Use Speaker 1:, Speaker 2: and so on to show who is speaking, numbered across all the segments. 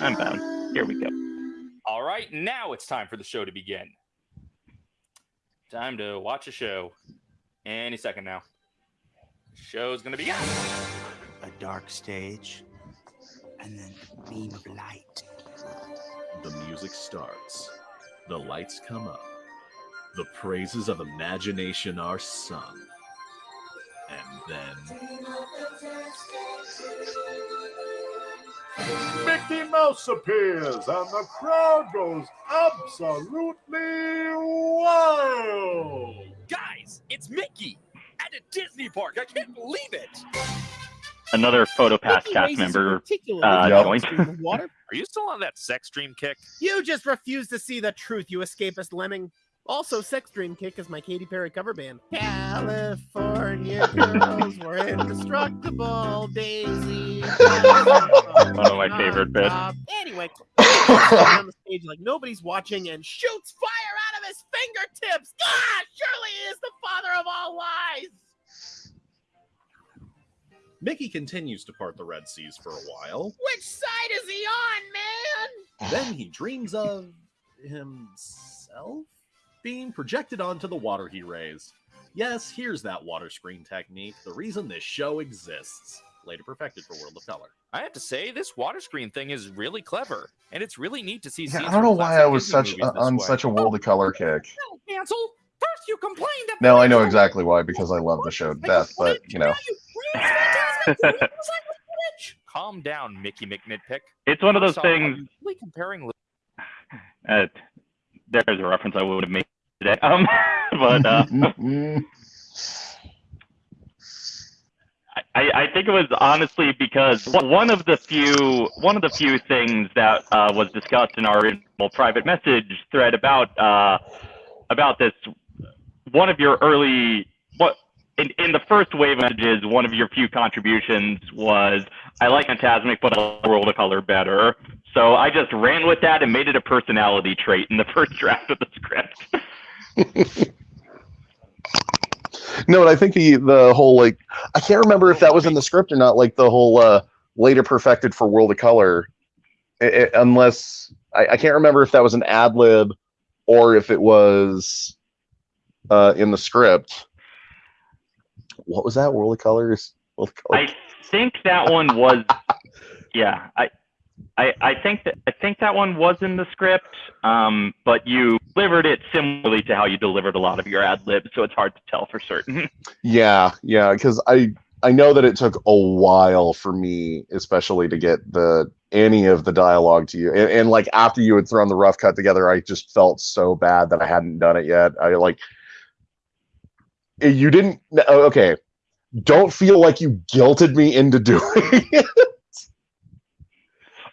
Speaker 1: I'm bound. Here we go.
Speaker 2: All right, now it's time for the show to begin. Time to watch a show. Any second now. Show's gonna begin.
Speaker 3: A dark stage, and then a beam of light.
Speaker 4: The music starts. The lights come up. The praises of imagination are sung. And then.
Speaker 5: Mickey Mouse appears and the crowd goes absolutely wild.
Speaker 2: Guys, it's Mickey at a Disney park. I can't believe it.
Speaker 1: Another PhotoPass cast member
Speaker 6: particularly
Speaker 1: uh,
Speaker 6: large
Speaker 1: joined.
Speaker 6: stream of water.
Speaker 2: Are you still on that sex dream kick?
Speaker 6: You just refuse to see the truth, you escapist lemming. Also, Sex Dream Kick is my Katy Perry cover band. California girls were indestructible, Daisy.
Speaker 1: One of my favorite bits.
Speaker 6: Anyway, on the stage like nobody's watching and shoots fire out of his fingertips. Ah, surely he is the father of all lies.
Speaker 4: Mickey continues to part the Red Seas for a while.
Speaker 6: Which side is he on, man?
Speaker 4: Then he dreams of himself being projected onto the water he raised. Yes, here's that water screen technique, the reason this show exists. Later perfected for World of Color.
Speaker 2: I have to say, this water screen thing is really clever, and it's really neat to see.
Speaker 7: Yeah, I don't know why I was
Speaker 2: Disney
Speaker 7: such
Speaker 2: movies
Speaker 7: uh, on
Speaker 2: way.
Speaker 7: such a world of color kick.
Speaker 2: No, cancel. First, you complained that.
Speaker 7: No, I know exactly why because I love the show to death, but you know.
Speaker 2: Calm down, Mickey McNitpick.
Speaker 1: It's one of those
Speaker 2: First off, are
Speaker 1: things.
Speaker 2: really comparing.
Speaker 1: Uh, there's a reference I would have made today. Um, but uh, I, I think it was honestly because one of the few one of the few things that uh, was discussed in our private message thread about uh, about this one of your early what in, in the first wave messages one of your few contributions was I like Fantasmic but I like World of Color better so I just ran with that and made it a personality trait in the first draft of the script.
Speaker 7: No, and I think the the whole like I can't remember if that was in the script or not. Like the whole uh, later perfected for World of Color, I- I- unless I, I can't remember if that was an ad lib or if it was uh, in the script. What was that? World of Colors. World of Color.
Speaker 1: I think that one was, yeah. I, I, think that I think that one was in the script, um, but you delivered it similarly to how you delivered a lot of your ad libs, so it's hard to tell for certain.
Speaker 7: Yeah, yeah, because I I know that it took a while for me, especially to get the any of the dialogue to you, and, and like after you had thrown the rough cut together, I just felt so bad that I hadn't done it yet. I like eh, you didn't. Okay, don't feel like you guilted me into doing it.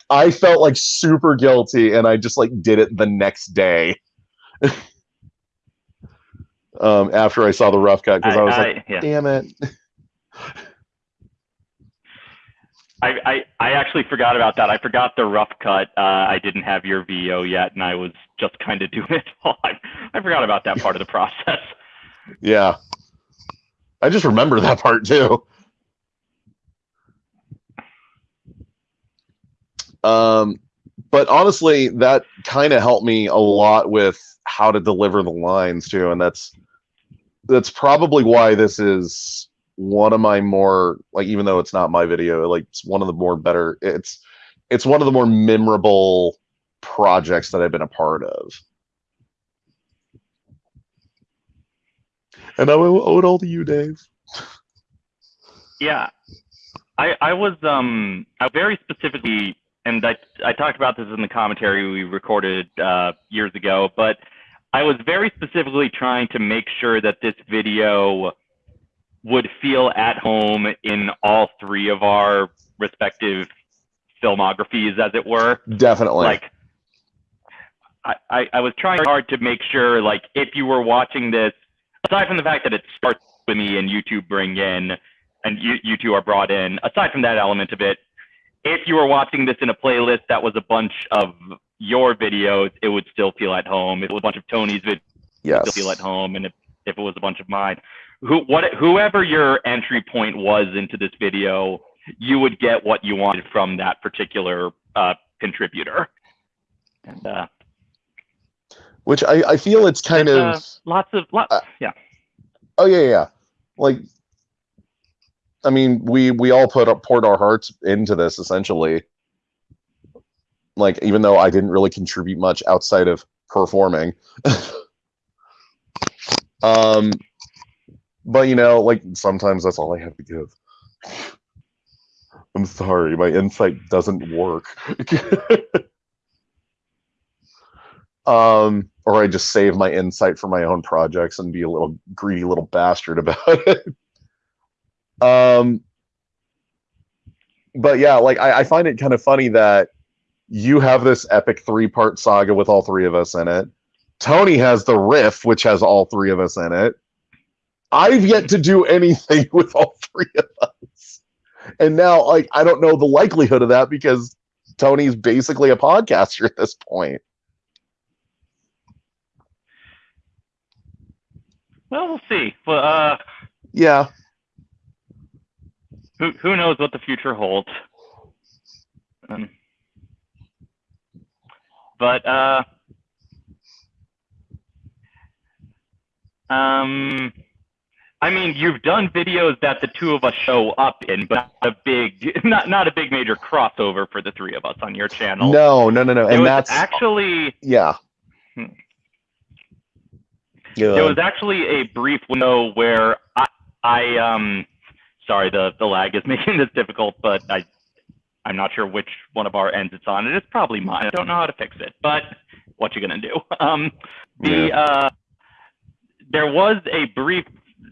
Speaker 7: I felt like super guilty, and I just like did it the next day. um, after I saw the rough cut, because I,
Speaker 1: I-
Speaker 7: was
Speaker 1: I-
Speaker 7: like,
Speaker 1: yeah.
Speaker 7: "Damn it!"
Speaker 1: I, I, I actually forgot about that. I forgot the rough cut. Uh, I didn't have your VO yet, and I was just kind of doing it. all. I, I forgot about that part of the process.
Speaker 7: Yeah. I just remember that part too. Um, but honestly, that kind of helped me a lot with how to deliver the lines too, and that's that's probably why this is one of my more like even though it's not my video, like it's one of the more better. It's it's one of the more memorable projects that I've been a part of. And I owe owe it all to you, Dave.
Speaker 1: Yeah, I I was um I very specifically, and I I talked about this in the commentary we recorded uh, years ago, but I was very specifically trying to make sure that this video would feel at home in all three of our respective filmographies, as it were.
Speaker 7: Definitely.
Speaker 1: Like, I, I, I was trying hard to make sure, like, if you were watching this, aside from the fact that it starts with me and you two bring in, and you, you two are brought in, aside from that element of it, if you were watching this in a playlist that was a bunch of your videos, it would still feel at home. If it was a bunch of Tony's videos, it would
Speaker 7: Yes.
Speaker 1: still feel at home. And if, if it was a bunch of mine, who, what, whoever your entry point was into this video, you would get what you wanted from that particular uh, contributor. And uh,
Speaker 7: Which I, I feel it's kind of
Speaker 1: uh, lots of lots,
Speaker 7: uh,
Speaker 1: yeah.
Speaker 7: oh yeah yeah like I mean we we all put up poured our hearts into this essentially. Like even though I didn't really contribute much outside of performing. um but you know like sometimes that's all I have to give. I'm sorry, my insight doesn't work. um, or I just save my insight for my own projects and be a little greedy little bastard about it. Um, but yeah, like I, I find it kind of funny that you have this epic three part saga with all three of us in it. Tony has the riff, which has all three of us in it. I've yet to do anything with all three of us. And now, like, I don't know the likelihood of that because Tony's basically a podcaster at this point.
Speaker 1: Well, we'll see. But uh,
Speaker 7: Yeah.
Speaker 1: Who who knows what the future holds? Um, but uh, um, I mean, you've done videos that the two of us show up in, but not a big, not not a big major crossover for the three of us on your channel.
Speaker 7: No, no, no, no.
Speaker 1: There
Speaker 7: And that's
Speaker 1: actually
Speaker 7: yeah.
Speaker 1: Hmm.
Speaker 7: Yeah.
Speaker 1: there was actually a brief window where I, I um, sorry, the the lag is making this difficult, but I, I'm not sure which one of our ends it's on. It is probably mine. I don't know how to fix it, but what you gonna do? Um, the uh, there was a brief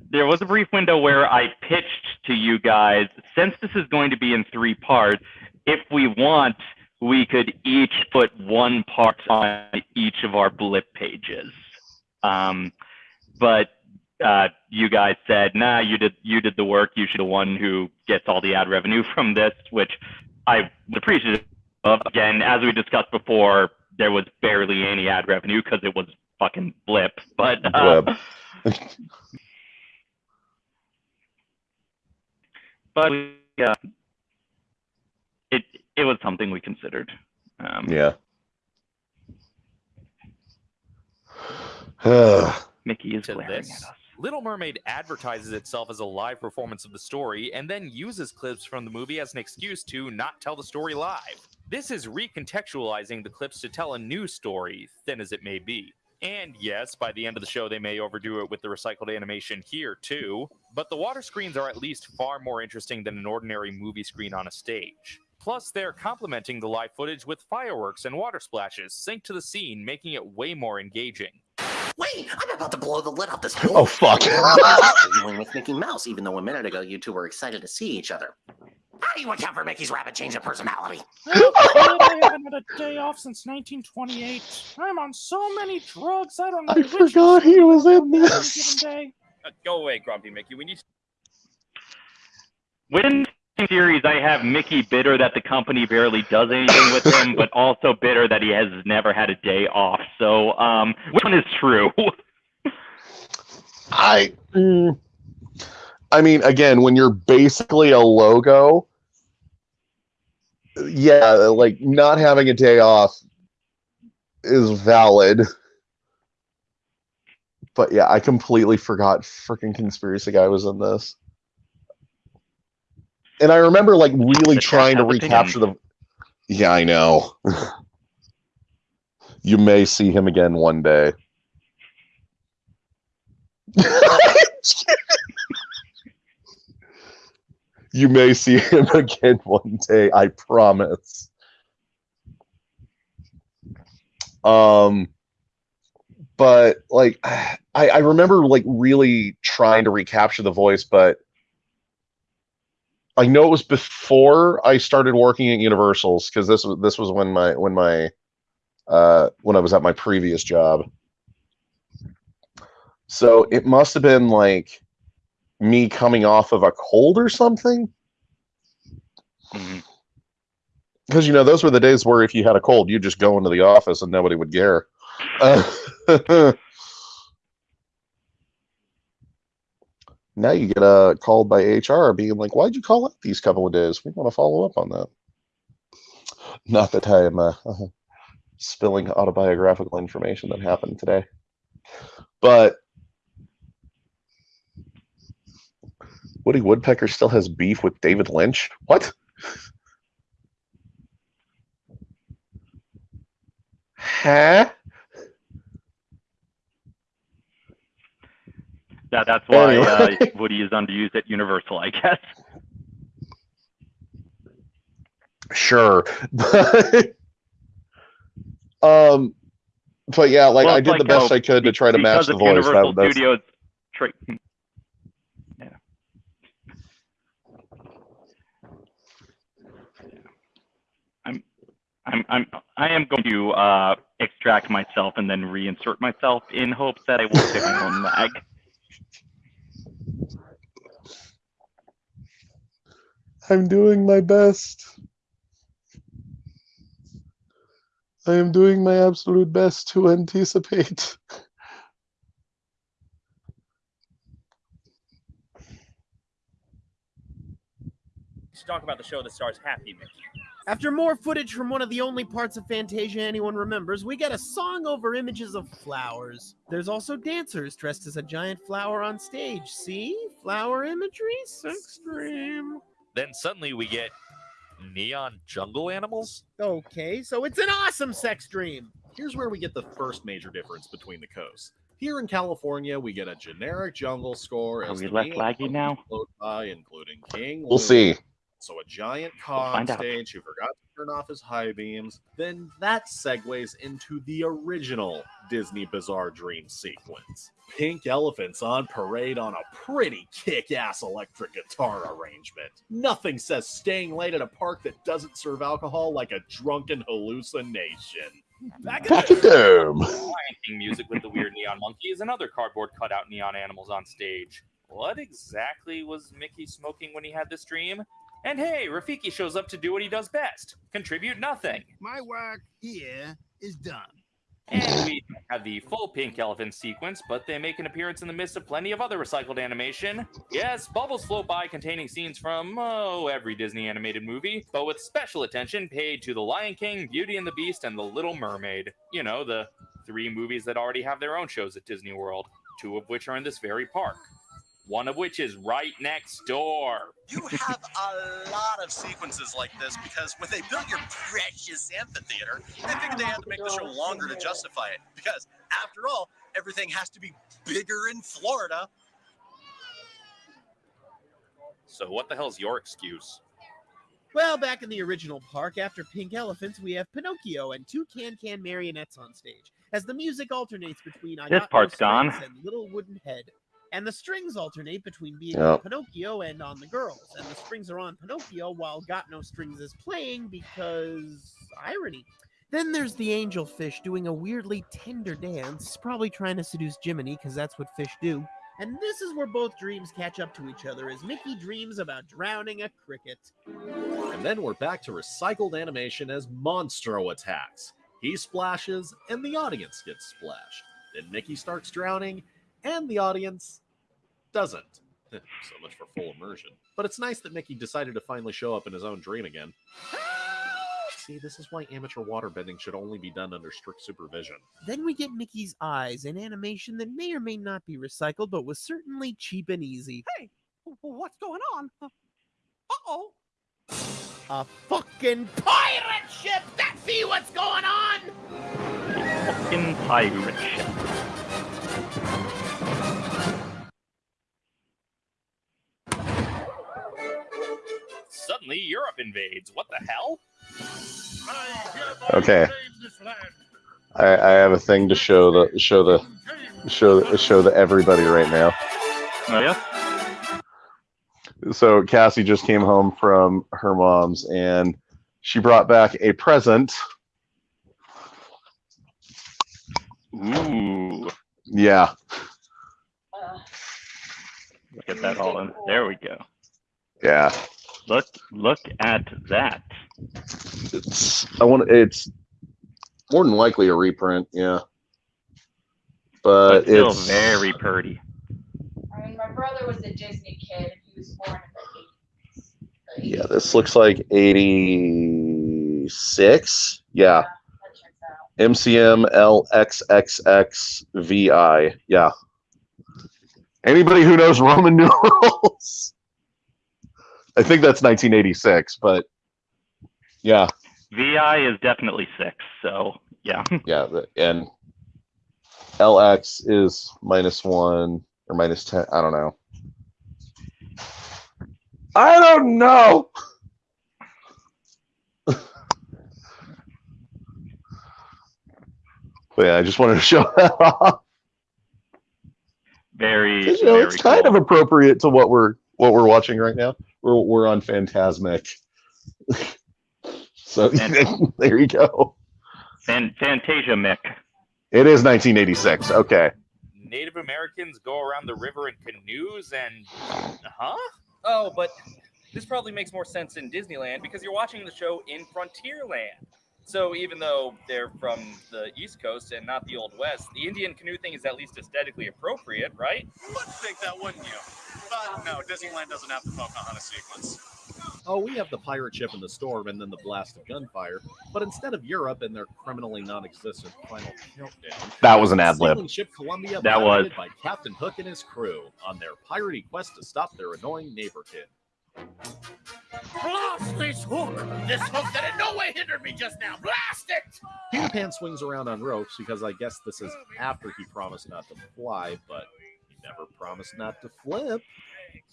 Speaker 1: there was a brief window where I pitched to you guys, since this is going to be in three parts, if we want, we could each put one part on each of our blip pages. But uh, you guys said, nah, you did you did the work. You should be the one who gets all the ad revenue from this, which I appreciate. Again, as we discussed before, there was barely any ad revenue because it was fucking blip. But uh,
Speaker 7: Blip.
Speaker 1: but yeah, it it was something we considered. Um,
Speaker 7: yeah.
Speaker 1: Mickey is
Speaker 2: to
Speaker 1: glaring
Speaker 2: this.
Speaker 1: at us.
Speaker 2: Little Mermaid advertises itself as a live performance of the story and then uses clips from the movie as an excuse to not tell the story live. This is recontextualizing the clips to tell a new story, thin as it may be. And yes, by the end of the show, they may overdo it with the recycled animation here too, but the water screens are at least far more interesting than an ordinary movie screen on a stage. Plus, they're complementing the live footage with fireworks and water splashes synced to the scene, making it way more engaging.
Speaker 8: Wait, I'm about to blow the lid off this whole
Speaker 7: Oh, fuck.
Speaker 8: dealing with Mickey Mouse, even though a minute ago you two were excited to see each other. How do you account for Mickey's rapid change of personality?
Speaker 9: I haven't had a day off since 1928. I'm on so many drugs. I don't know.
Speaker 7: I
Speaker 9: which
Speaker 7: forgot he was in
Speaker 9: on
Speaker 7: this.
Speaker 2: Uh, go away, Grumpy Mickey. We need
Speaker 1: Within the series, I have Mickey bitter that the company barely does anything with him, but also bitter that he has never had a day off. So, um, which one is true?
Speaker 7: I mm, I mean again when you're basically a logo yeah like not having a day off is valid but yeah I completely forgot freaking conspiracy guy was in this and I remember like really
Speaker 1: The
Speaker 7: trying to recapture the yeah I know. You may see him again one day. You may see him again one day, I promise. Um but like I, I remember like really trying to recapture the voice, but I know it was before I started working at Universal's because this was this was when my when my uh when I was at my previous job. So it must have been like me coming off of a cold or something. Because you know those were the days where if you had a cold, you'd just go into the office and nobody would care. Uh, now you get uh, called by HR being like, "Why'd you call out these couple of days? We want to follow up on that." Not that I am uh, spilling autobiographical information that happened today, but Woody Woodpecker still has beef with David Lynch. What? Huh?
Speaker 1: That, that's why uh, Woody is underused at Universal, I guess.
Speaker 7: Sure, but um, but yeah, like
Speaker 1: Well,
Speaker 7: I did the best
Speaker 1: how
Speaker 7: I could to try to match the voice.
Speaker 1: Universal
Speaker 7: That,
Speaker 1: Studios. Yeah. I'm, I'm, I'm, I am going to uh, extract myself and then reinsert myself in hopes that I will pick my own lag.
Speaker 7: I'm doing my best. I am doing my absolute best to anticipate.
Speaker 10: should talk about the show that stars Happy Mickey.
Speaker 6: After more footage from one of the only parts of Fantasia anyone remembers, we get a song over images of flowers. There's also dancers dressed as a giant flower on stage. See? Flower imagery? Sex dream.
Speaker 2: Then suddenly we get neon jungle animals.
Speaker 6: Okay, so it's an awesome sex dream.
Speaker 4: Here's where we get the first major difference between the coasts. Here in California, we get a generic jungle score
Speaker 1: Are
Speaker 4: as
Speaker 1: we
Speaker 4: left
Speaker 1: laggy now?
Speaker 4: float by, including King.
Speaker 7: We'll
Speaker 4: Louie,
Speaker 7: see.
Speaker 4: So a giant car on
Speaker 1: find out.
Speaker 4: stage who forgot to turn off his high beams. Then that segues into the original Disney Bizarre Dream sequence. Pink elephants on parade on a pretty kick-ass electric guitar arrangement. Nothing says staying late at a park that doesn't serve alcohol like a drunken hallucination.
Speaker 6: Back
Speaker 7: at to Dome.
Speaker 2: King music with the weird neon monkeys and other cardboard cutout neon animals on stage. What exactly was Mickey smoking when he had this dream? And hey, Rafiki shows up to do what he does best contribute nothing.
Speaker 3: My work here is done.
Speaker 2: And we have the full pink elephant sequence, but they make an appearance in the midst of plenty of other recycled animation. Yes, bubbles float by containing scenes from, oh, every Disney animated movie, but with special attention paid to The Lion King, Beauty and the Beast, and The Little Mermaid. You know, the three movies that already have their own shows at Disney World, two of which are in this very park. One of which is right next door.
Speaker 11: You have a lot of sequences like this because when they built your precious amphitheater, they figured they had to make the show longer to justify it. Because after all, everything has to be bigger in Florida.
Speaker 2: So, what the hell's your excuse?
Speaker 6: Well, back in the original park, after Pink Elephants, we have Pinocchio and two can-can marionettes on stage. As the music alternates between I
Speaker 1: This
Speaker 6: Got No
Speaker 1: part's gone.
Speaker 6: And Little Wooden Head. And the strings alternate between being
Speaker 7: Yep.
Speaker 6: on Pinocchio and on the girls. And the strings are on Pinocchio while Got No Strings is playing because irony. Then there's the angelfish doing a weirdly tender dance, probably trying to seduce Jiminy because that's what fish do. And this is where both dreams catch up to each other as Mickey dreams about drowning a cricket.
Speaker 4: And then we're back to recycled animation as Monstro attacks. He splashes, and the audience gets splashed. Then Mickey starts drowning, and the audience doesn't. so much for full immersion. But it's nice that Mickey decided to finally show up in his own dream again. See, this is why amateur waterbending should only be done under strict supervision.
Speaker 6: Then we get Mickey's eyes, an animation that may or may not be recycled, but was certainly cheap and easy.
Speaker 3: Hey, what's going on? Uh oh.
Speaker 6: A fucking pirate ship! That's see what's going on!
Speaker 1: A fucking pirate ship.
Speaker 2: Suddenly, Europe invades. What the hell?
Speaker 7: Okay. I, I have a thing to show the show the show the, show the everybody right now.
Speaker 1: Oh, yeah?
Speaker 7: So Cassie just came home from her mom's and she brought back a present.
Speaker 1: Ooh.
Speaker 7: Yeah.
Speaker 1: Look at that all in. There we go.
Speaker 7: Yeah.
Speaker 1: Look look at that.
Speaker 7: It's I want it's more than likely a reprint, yeah. But,
Speaker 1: But still
Speaker 7: it's
Speaker 1: very pretty.
Speaker 12: I mean, my brother was a Disney kid. He was born in the 80s.
Speaker 7: yeah, this looks like 80 1986. Yeah. MCM LXXXVI. Yeah. Anybody who knows Roman numerals? I think that's 1986, but yeah.
Speaker 1: VI is definitely six. So yeah.
Speaker 7: Yeah, and LX is minus one or minus ten. I don't know. I don't know. but yeah, I just wanted to show that off.
Speaker 1: Very,
Speaker 7: You know,
Speaker 1: very
Speaker 7: it's kind
Speaker 1: cool.
Speaker 7: of appropriate to what we're what we're watching right now. We're we're on Fantasmic. so there you go.
Speaker 1: Fan- Fantasia Mick.
Speaker 7: It is 1986. Okay.
Speaker 2: Native Americans go around the river in canoes and. Huh?
Speaker 10: Oh, but this probably makes more sense in Disneyland because you're watching the show in Frontierland. So even though they're from the East Coast and not the Old West, the Indian canoe thing is at least aesthetically appropriate, right?
Speaker 11: Would think that, wouldn't you? But no, Disneyland doesn't have the Pocahontas sequence.
Speaker 4: Oh, we have the pirate ship in the storm and then the blast of gunfire. But instead of Europe and their criminally non-existent final countdown,
Speaker 7: That was an ad lib.
Speaker 4: sailing ship Columbia
Speaker 1: That was.
Speaker 4: piloted by Captain Hook and his crew on their piratey quest to stop their annoying neighbor kid.
Speaker 6: Blast this hook! This hook that in no way hindered me just now! Blast it!
Speaker 4: Peter Pan swings around on ropes because I guess this is after he promised not to fly, but he never promised not to flip.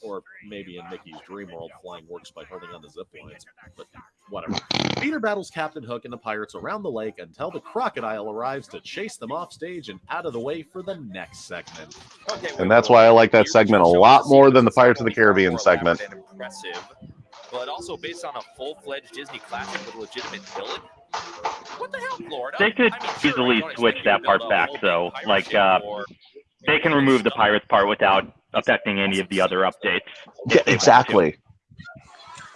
Speaker 4: Or maybe in Mickey's Dream World, flying works by holding on the zip lines, but whatever. Peter battles Captain Hook and the pirates around the lake until the crocodile arrives to chase them off stage and out of the way for the next segment.
Speaker 10: Okay,
Speaker 7: And that's why I like that segment a lot more than the Pirates of the Caribbean segment.
Speaker 2: Impressive, but also based on a full-fledged Disney classic with a legitimate villain. What the hell, Florida?
Speaker 1: They could
Speaker 2: I mean, sure,
Speaker 1: easily
Speaker 2: I
Speaker 1: switch
Speaker 2: expect you to
Speaker 1: that part back,
Speaker 2: whole
Speaker 1: though. Like, uh,
Speaker 2: or-
Speaker 1: They can remove the pirates part without affecting any of the other updates.
Speaker 7: Yeah, exactly.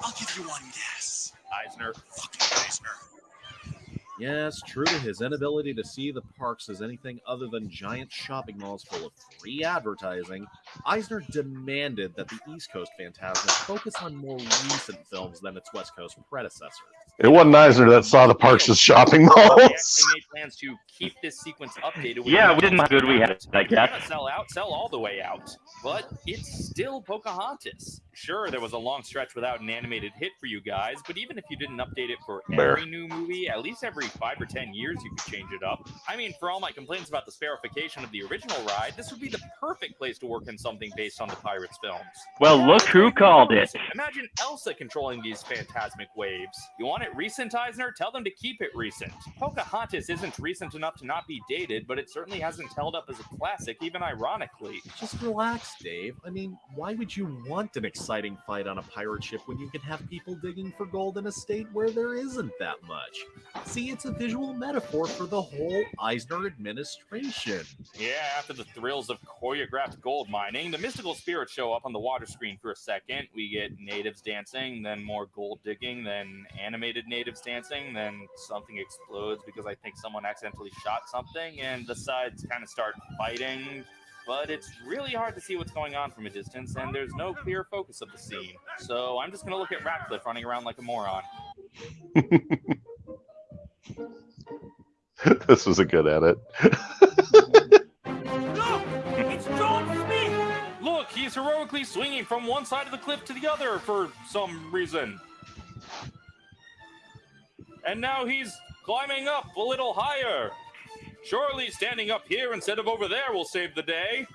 Speaker 11: I'll give you one guess.
Speaker 2: Eisner.
Speaker 11: Fucking Eisner.
Speaker 4: Yes, true to his inability to see the parks as anything other than giant shopping malls full of free advertising, Eisner demanded that the East Coast Fantasmic focus on more recent films than its West Coast predecessor.
Speaker 7: It wasn't Eisner that saw the parks as shopping
Speaker 2: They
Speaker 7: malls.
Speaker 2: actually made plans to keep this sequence updated. with
Speaker 1: Yeah, we didn't how good we had it, I
Speaker 2: If you're Sell out, sell all the way out. But it's still Pocahontas. Sure, there was a long stretch without an animated hit for you guys, but even if you didn't update it for
Speaker 7: Bear.
Speaker 2: every new movie, at least every five or ten years you could change it up. I mean, for all my complaints about the Sparrowfication of the original ride, this would be the perfect place to work in something based on the Pirates films.
Speaker 1: Well, look who called it.
Speaker 2: Imagine Elsa controlling these fantasmic waves. You want it recent, Eisner? Tell them to keep it recent. Pocahontas isn't recent enough to not be dated, but it certainly hasn't held up as a classic, even ironically.
Speaker 4: Just relax, Dave. I mean, why would you want an exciting fight on a pirate ship when you can have people digging for gold in a state where there isn't that much? See, it's a visual metaphor for the whole Eisner administration.
Speaker 2: Yeah, after the thrills of choreographed gold mining, the mystical spirits show up on the water screen for a second. We get natives dancing, then more gold digging, then animated natives dancing, then something explodes because I think someone accidentally shot something, and the sides kind of start fighting. But it's really hard to see what's going on from a distance, and there's no clear focus of the scene. So I'm just gonna look at Ratcliffe running around like a moron.
Speaker 7: this was a good edit.
Speaker 2: It's John Smith! Look, he's heroically swinging from one side of the cliff to the other for some reason. And now he's climbing up a little higher. Surely standing up here instead of over there will save the day.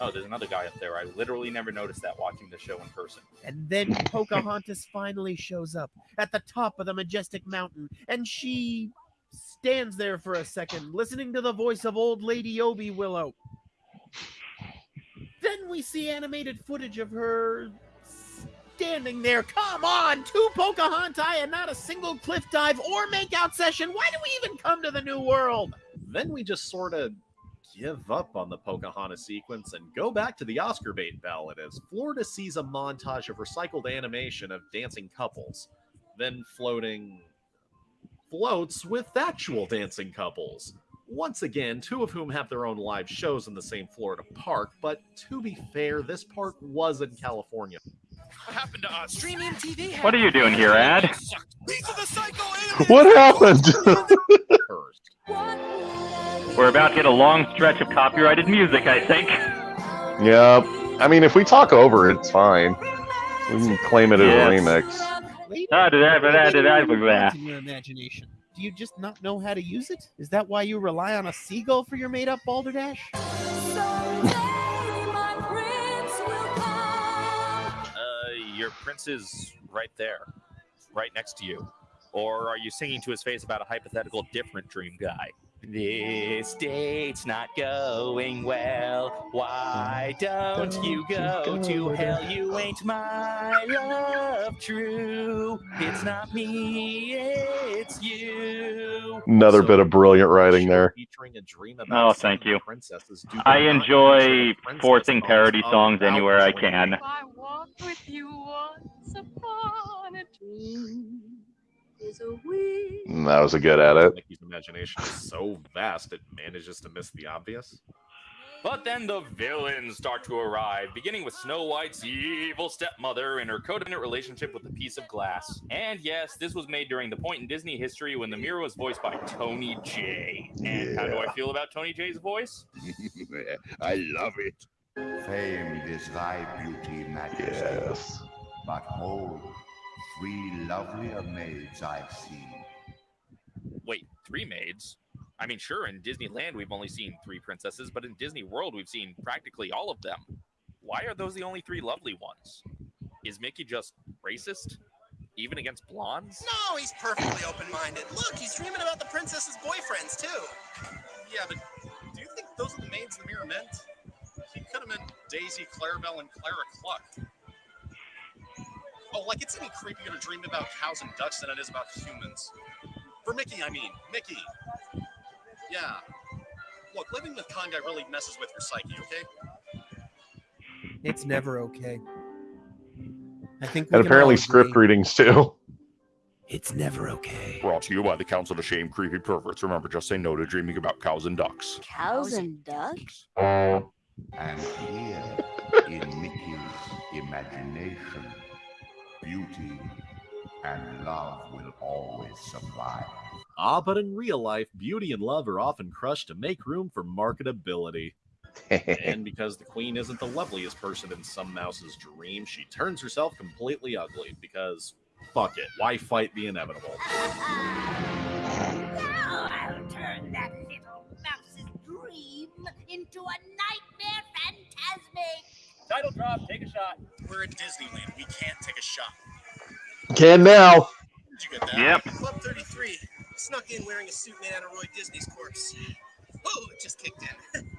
Speaker 2: Oh, there's another guy up there. I literally never noticed that watching the show in person.
Speaker 6: And then Pocahontas finally shows up at the top of the majestic mountain, and she stands there for a second, listening to the voice of old lady Obi Willow. Then we see animated footage of her standing there. Come on, two Pocahontas and not a single cliff dive or makeout session. Why do we even come to the New World?
Speaker 4: Then we just sort of give up on the Pocahontas sequence and go back to the Oscar bait ballad as Florida sees a montage of recycled animation of dancing couples, then floating floats with actual dancing couples. Once again, two of whom have their own live shows in the same Florida park, but to be fair, this park was in California.
Speaker 2: What happened to us? Streaming TV.
Speaker 1: What are you doing here, Ad?
Speaker 7: What happened?
Speaker 1: We're about to get a long stretch of copyrighted music, I think.
Speaker 7: Yep. I mean, if we talk over it, it's fine. We can claim it as
Speaker 1: yes.
Speaker 7: a remix.
Speaker 1: Did I, did I, did
Speaker 6: In your imagination. Do you just not know how to use it? Is that why you rely on a seagull for your made-up balderdash?
Speaker 2: Your prince is right there, right next to you. Or are you singing to his face about a hypothetical different dream guy? This date's not going well. Why don't you go to hell? You ain't my love true. It's not me, it's you.
Speaker 7: Another bit of brilliant writing there.
Speaker 4: Featuring a dream
Speaker 1: Oh, thank you.
Speaker 4: princesses due
Speaker 1: I enjoy
Speaker 4: featuring
Speaker 1: forcing parody songs anywhere I can.
Speaker 13: I Is a wish.
Speaker 7: Mm, That was a good edit.
Speaker 4: Mickey's imagination is so vast it manages to miss the obvious.
Speaker 2: But then the villains start to arrive, beginning with Snow White's evil stepmother and her codependent relationship with a piece of glass. And yes, this was made during the point in Disney history when the mirror was voiced by Tony Jay. And how do I feel about Tony Jay's voice?
Speaker 14: I love it. Famed is thy beauty, Majesty.
Speaker 7: Yes.
Speaker 14: But hold, three lovelier maids I've seen.
Speaker 2: Wait, three maids? I mean, sure, in Disneyland we've only seen three princesses, but in Disney World we've seen practically all of them. Why are those the only three lovely ones? Is Mickey just racist? Even against blondes?
Speaker 11: No, he's perfectly open-minded. Look, he's dreaming about the princess's boyfriends too.
Speaker 15: Yeah, but do you think those are the maids the mirror meant? He could have meant Daisy, Clarabelle, and Clara Cluck. Oh, like it's any creepier to dream about cows and ducks than it is about humans. For Mickey, I mean. Mickey. Yeah. Look, living with Kanga really messes with your psyche, okay?
Speaker 6: It's never okay. I think we
Speaker 7: And apparently script
Speaker 6: agree.
Speaker 7: readings too.
Speaker 6: It's never okay.
Speaker 14: Brought to you by the Council of Shame Creepy Perverts. Remember, just say no to dreaming about cows and ducks.
Speaker 13: Cows and ducks?
Speaker 14: And here, in Mickey's imagination, beauty and love will always survive.
Speaker 4: Ah, but in real life, beauty and love are often crushed to make room for marketability. and because the queen isn't the loveliest person in some mouse's dream, she turns herself completely ugly because fuck it, why fight the inevitable?
Speaker 13: Now I'll turn that little mouse's dream into a nightmare fantasmic.
Speaker 10: Title drop, take a shot.
Speaker 15: We're at Disneyland. We can't take a shot.
Speaker 7: Can now.
Speaker 15: Did you get that?
Speaker 1: Yep.
Speaker 11: Club 33 snuck in wearing a suit made out of Roy Disney's corpse. Oh, it just kicked in.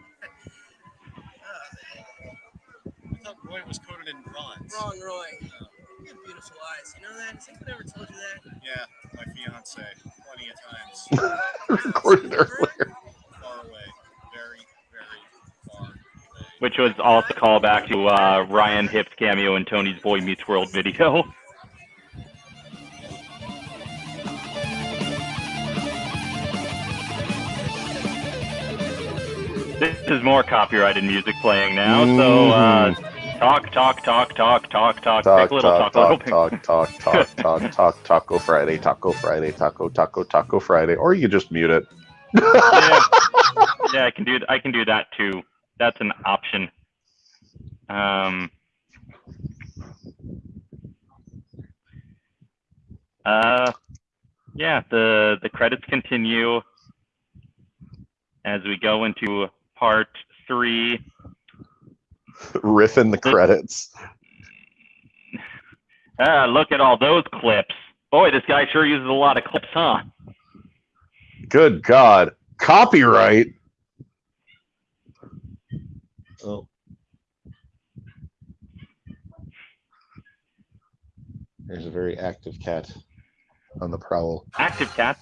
Speaker 15: Oh, I thought Roy was coated in bronze.
Speaker 11: Wrong, Roy. You have beautiful eyes. You know that? Has anyone ever told you that?
Speaker 15: Yeah, my fiance. Plenty of times.
Speaker 7: Recorded earlier.
Speaker 15: Far away. Very, very far.
Speaker 1: Which was also a callback to uh, Ryan Hip's cameo in Tony's Boy Meets World video. This is more copyrighted music playing now, so uh, talk, talk, talk, talk, talk, talk,
Speaker 7: Talk,
Speaker 1: little,
Speaker 7: talk,
Speaker 1: talk,
Speaker 7: talk, talk, talk, talk, talk, talk, Taco Friday, Taco Friday, Taco, Taco, Taco Friday, or you just mute it.
Speaker 1: yeah, yeah, I can do I can do that too. That's an option. Um. Uh, yeah. The the credits continue as we go into part three.
Speaker 7: Riff in the credits.
Speaker 1: Ah, look at all those clips. Boy, this guy sure uses a lot of clips, huh?
Speaker 7: Good God. Copyright. Oh. There's a very active cat on the prowl.
Speaker 1: Active cat.